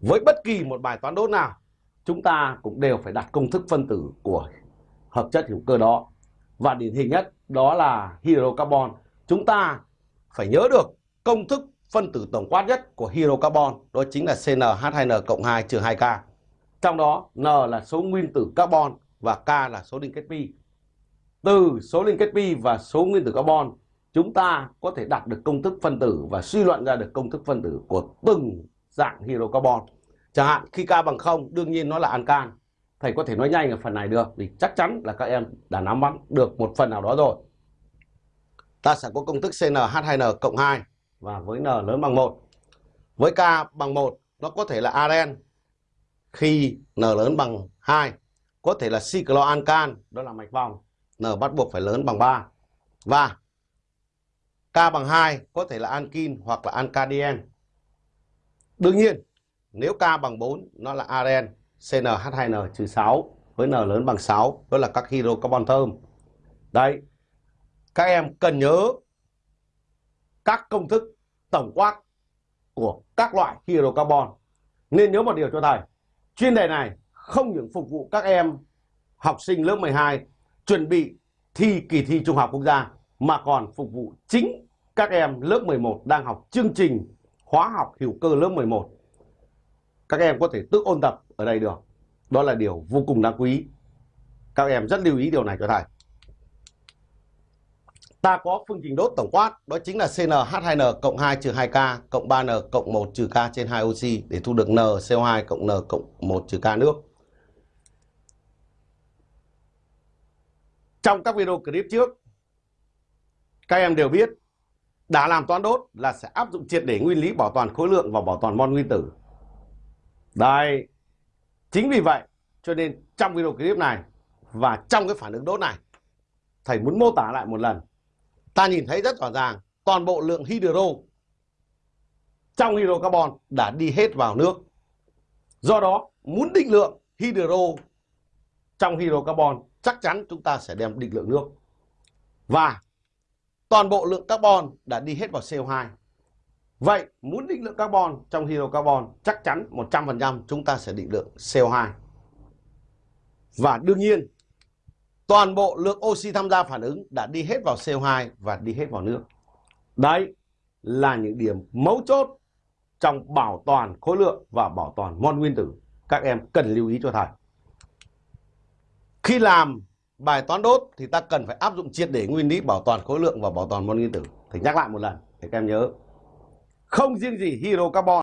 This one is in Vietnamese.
với bất kỳ một bài toán đốt nào, chúng ta cũng đều phải đặt công thức phân tử của hợp chất hữu cơ đó. Và điển hình nhất đó là hydrocarbon. Chúng ta phải nhớ được công thức phân tử tổng quát nhất của hydrocarbon, đó chính là CnH2n cộng 2 trừ 2K trong đó, N là số nguyên tử carbon và K là số liên kết pi. Từ số liên kết pi và số nguyên tử carbon, chúng ta có thể đặt được công thức phân tử và suy luận ra được công thức phân tử của từng dạng hydrocarbon. Chẳng hạn, khi K bằng 0 đương nhiên nó là ancan thầy có thể nói nhanh ở phần này được, thì chắc chắn là các em đã nắm bắt được một phần nào đó rồi. Ta sẽ có công thức CnH2n cộng 2 và với N lớn bằng 1 với K bằng 1 nó có thể là aren khi N lớn bằng 2 có thể là cycloalcan đó là mạch vòng. N bắt buộc phải lớn bằng 3 và K bằng 2 có thể là ankin hoặc là alkadien đương nhiên, nếu K bằng 4 nó là aren CnH2n trừ 6 với N lớn bằng 6 đó là các hydrocarbon thơm. Đấy các em cần nhớ các công thức tổng quát của các loại hydrocarbon. Nên nhớ một điều cho thầy, chuyên đề này không những phục vụ các em học sinh lớp 12 chuẩn bị thi kỳ thi Trung học quốc gia, mà còn phục vụ chính các em lớp 11 đang học chương trình hóa học hữu cơ lớp 11. Các em có thể tự ôn tập ở đây được. Đó là điều vô cùng đáng quý. Các em rất lưu ý điều này cho thầy. Ta có phương trình đốt tổng quát, đó chính là CnH2n cộng 2 trừ 2K cộng 3N cộng 1 trừ K trên 2 oxy để thu được NCO2 cộng N cộng 1 trừ K nước. Trong các video clip trước, các em đều biết đã làm toán đốt là sẽ áp dụng triệt để nguyên lý bảo toàn khối lượng và bảo toàn mol nguyên tử. Đây, chính vì vậy cho nên trong video clip này và trong cái phản ứng đốt này, thầy muốn mô tả lại một lần. Ta nhìn thấy rất rõ ràng toàn bộ lượng hydro trong hydrocarbon đã đi hết vào nước. Do đó, muốn định lượng hydro trong hydrocarbon chắc chắn chúng ta sẽ đem định lượng nước. Và toàn bộ lượng carbon đã đi hết vào CO2. Vậy muốn định lượng carbon trong hydrocarbon chắc chắn 100% chúng ta sẽ định lượng CO2. Và đương nhiên, toàn bộ lượng oxy tham gia phản ứng đã đi hết vào CO2 và đi hết vào nước. Đấy là những điểm mấu chốt trong bảo toàn khối lượng và bảo toàn mol nguyên tử. Các em cần lưu ý cho thầy. Khi làm bài toán đốt thì ta cần phải áp dụng triệt để nguyên lý bảo toàn khối lượng và bảo toàn mol nguyên tử. Thì nhắc lại một lần, để các em nhớ. Không riêng gì hydrocarbon